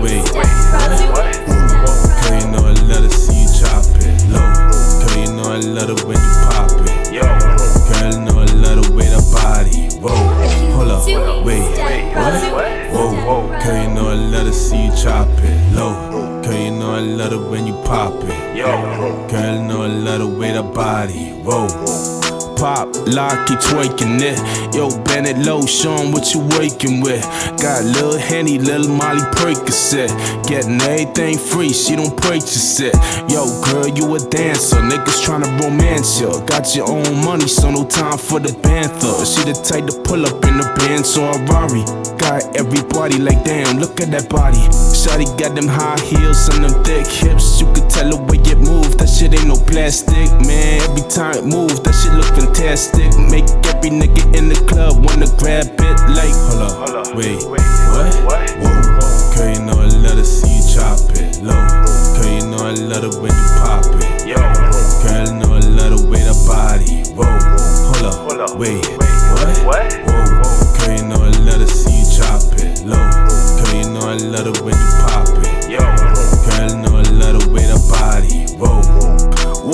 Wait, what? Girl, you know I love to see you drop it low. Girl, you know I love it when you pop it. Girl, you know I love the way that body. Whoa, hold up, wait, what? Whoa, girl, you know I love to see you drop it low. Girl, you know I love it when you pop it. Girl, you know I love the way that body. Whoa pop, lock, keep twerking it. Yo, Bennett Low, show 'em what you working with. Got Lil Henny, Lil Molly Percocet. Getting everything free, she don't purchase it. Yo, girl, you a dancer, niggas tryna romance ya. Got your own money, so no time for the banther. She the type to pull up in a Benz or a Rari. Got everybody like, damn, look at that body. Shawty got them high heels and them thick hips. Plastic, man. Every time it move, that shit look fantastic. Make every nigga in the club wanna grab it like, hold up, hold up. wait, what? Whoa, girl, you know I love to see you chop it low. Girl, you know I love it when you pop it. Yo. Girl, you know I love the way that body. Whoa, hold up, hold up. wait, what? Whoa, girl, you know I love to see you chop it low. Girl, you know I love it when you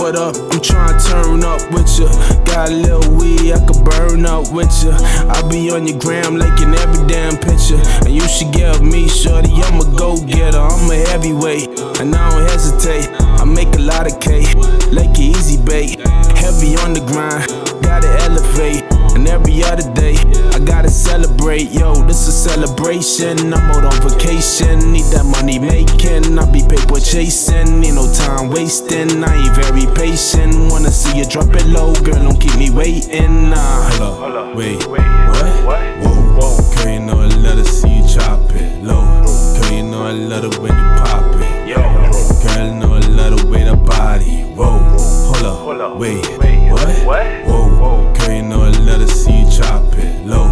What up? I'm trying to turn up with ya. Got a little weed, I could burn up with ya. I be on your gram like in every damn picture. And you should with me, shorty. I'm a go getter, I'm a heavyweight. And I don't hesitate. I make a lot of cake, like an easy bait. Heavy on the grind, gotta elevate. And every other day, I gotta celebrate. Yo, this a celebration. I'm out on vacation. Need that money making. I be paper chasing. Time wasting. I ain't very patient. Wanna see you drop it low, girl. Don't keep me waiting. Nah, hold up, wait, what? Whoa, girl, you know I love to see you drop it low. Girl, you know I love it when you pop it. Girl, you know I love the way that body. Whoa, hold up, wait, what? Whoa, whoa. girl, you know I love to see you drop it low.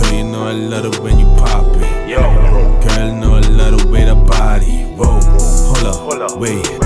Girl, you know I love it when you pop it. Yo. Girl, you know I love the way that body. Whoa, hold up, wait,